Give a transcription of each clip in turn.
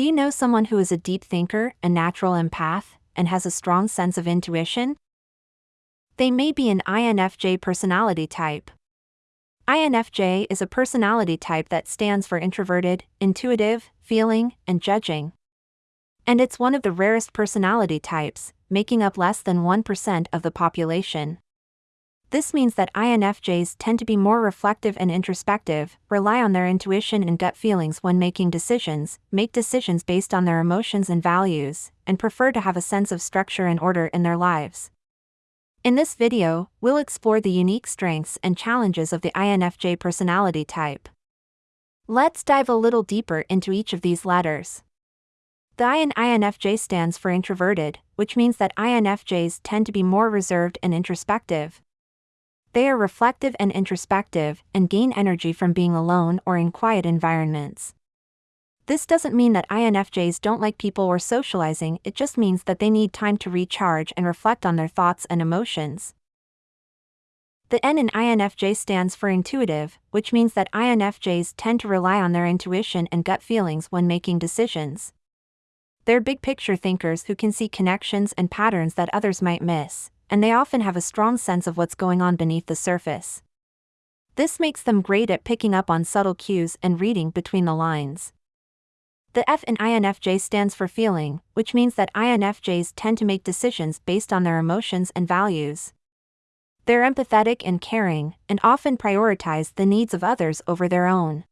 Do you know someone who is a deep thinker, a natural empath, and has a strong sense of intuition? They may be an INFJ personality type. INFJ is a personality type that stands for introverted, intuitive, feeling, and judging. And it's one of the rarest personality types, making up less than 1% of the population. This means that INFJs tend to be more reflective and introspective, rely on their intuition and gut feelings when making decisions, make decisions based on their emotions and values, and prefer to have a sense of structure and order in their lives. In this video, we'll explore the unique strengths and challenges of the INFJ personality type. Let's dive a little deeper into each of these letters. The I in INFJ stands for introverted, which means that INFJs tend to be more reserved and introspective, they are reflective and introspective and gain energy from being alone or in quiet environments. This doesn't mean that INFJs don't like people or socializing, it just means that they need time to recharge and reflect on their thoughts and emotions. The N in INFJ stands for intuitive, which means that INFJs tend to rely on their intuition and gut feelings when making decisions. They're big picture thinkers who can see connections and patterns that others might miss, and they often have a strong sense of what's going on beneath the surface. This makes them great at picking up on subtle cues and reading between the lines. The F in INFJ stands for feeling, which means that INFJs tend to make decisions based on their emotions and values. They're empathetic and caring, and often prioritize the needs of others over their own.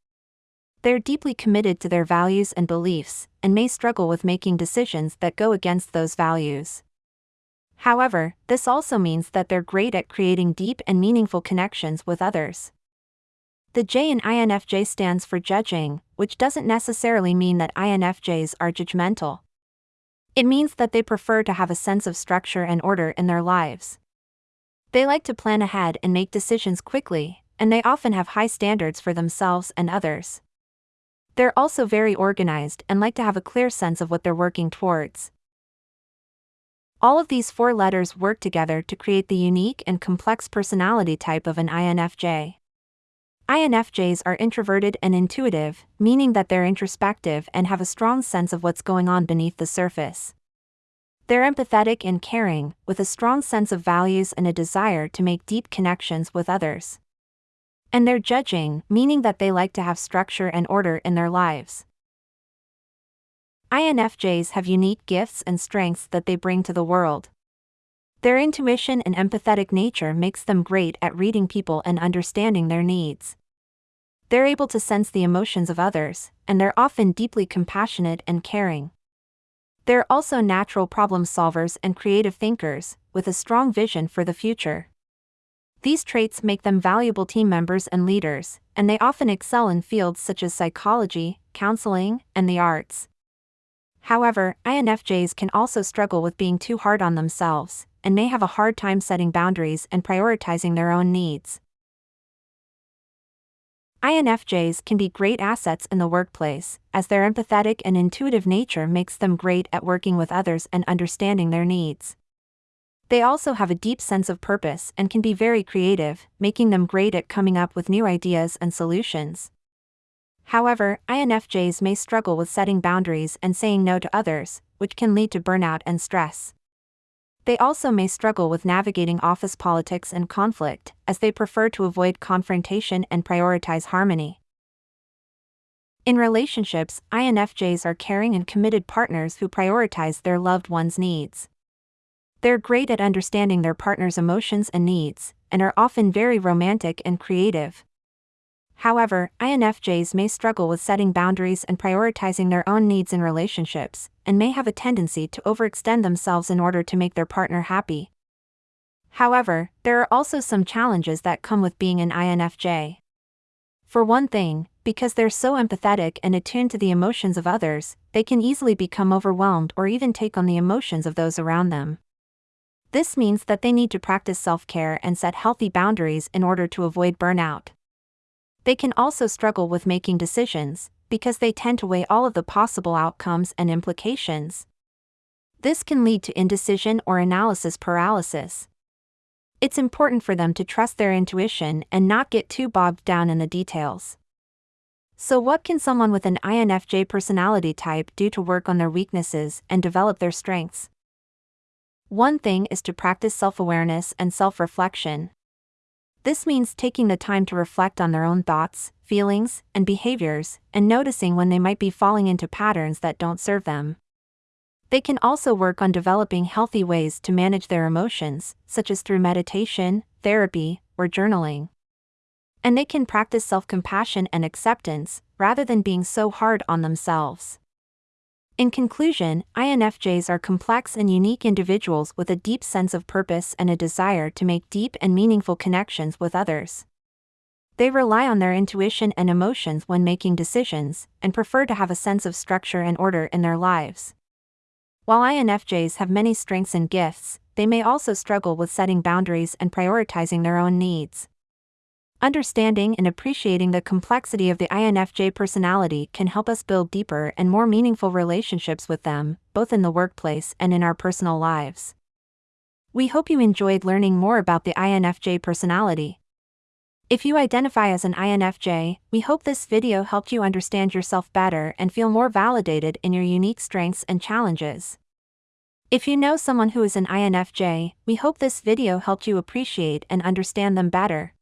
They're deeply committed to their values and beliefs, and may struggle with making decisions that go against those values. However, this also means that they're great at creating deep and meaningful connections with others. The J in INFJ stands for judging, which doesn't necessarily mean that INFJs are judgmental. It means that they prefer to have a sense of structure and order in their lives. They like to plan ahead and make decisions quickly, and they often have high standards for themselves and others. They're also very organized and like to have a clear sense of what they're working towards. All of these four letters work together to create the unique and complex personality type of an INFJ. INFJs are introverted and intuitive, meaning that they're introspective and have a strong sense of what's going on beneath the surface. They're empathetic and caring, with a strong sense of values and a desire to make deep connections with others. And they're judging, meaning that they like to have structure and order in their lives. INFJs have unique gifts and strengths that they bring to the world. Their intuition and empathetic nature makes them great at reading people and understanding their needs. They're able to sense the emotions of others, and they're often deeply compassionate and caring. They're also natural problem solvers and creative thinkers, with a strong vision for the future. These traits make them valuable team members and leaders, and they often excel in fields such as psychology, counseling, and the arts. However, INFJs can also struggle with being too hard on themselves, and may have a hard time setting boundaries and prioritizing their own needs. INFJs can be great assets in the workplace, as their empathetic and intuitive nature makes them great at working with others and understanding their needs. They also have a deep sense of purpose and can be very creative, making them great at coming up with new ideas and solutions. However, INFJs may struggle with setting boundaries and saying no to others, which can lead to burnout and stress. They also may struggle with navigating office politics and conflict, as they prefer to avoid confrontation and prioritize harmony. In relationships, INFJs are caring and committed partners who prioritize their loved one's needs. They're great at understanding their partner's emotions and needs, and are often very romantic and creative. However, INFJs may struggle with setting boundaries and prioritizing their own needs in relationships, and may have a tendency to overextend themselves in order to make their partner happy. However, there are also some challenges that come with being an INFJ. For one thing, because they're so empathetic and attuned to the emotions of others, they can easily become overwhelmed or even take on the emotions of those around them. This means that they need to practice self care and set healthy boundaries in order to avoid burnout. They can also struggle with making decisions, because they tend to weigh all of the possible outcomes and implications. This can lead to indecision or analysis paralysis. It's important for them to trust their intuition and not get too bogged down in the details. So, what can someone with an INFJ personality type do to work on their weaknesses and develop their strengths? One thing is to practice self awareness and self reflection. This means taking the time to reflect on their own thoughts, feelings, and behaviors, and noticing when they might be falling into patterns that don't serve them. They can also work on developing healthy ways to manage their emotions, such as through meditation, therapy, or journaling and they can practice self compassion and acceptance, rather than being so hard on themselves. In conclusion, INFJs are complex and unique individuals with a deep sense of purpose and a desire to make deep and meaningful connections with others. They rely on their intuition and emotions when making decisions, and prefer to have a sense of structure and order in their lives. While INFJs have many strengths and gifts, they may also struggle with setting boundaries and prioritizing their own needs. Understanding and appreciating the complexity of the INFJ personality can help us build deeper and more meaningful relationships with them, both in the workplace and in our personal lives. We hope you enjoyed learning more about the INFJ personality. If you identify as an INFJ, we hope this video helped you understand yourself better and feel more validated in your unique strengths and challenges. If you know someone who is an INFJ, we hope this video helped you appreciate and understand them better.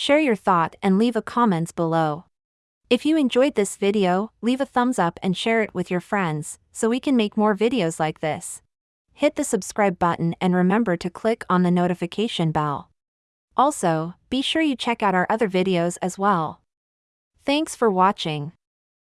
Share your thought and leave a comments below. If you enjoyed this video, leave a thumbs up and share it with your friends, so we can make more videos like this. Hit the subscribe button and remember to click on the notification bell. Also, be sure you check out our other videos as well. Thanks for watching.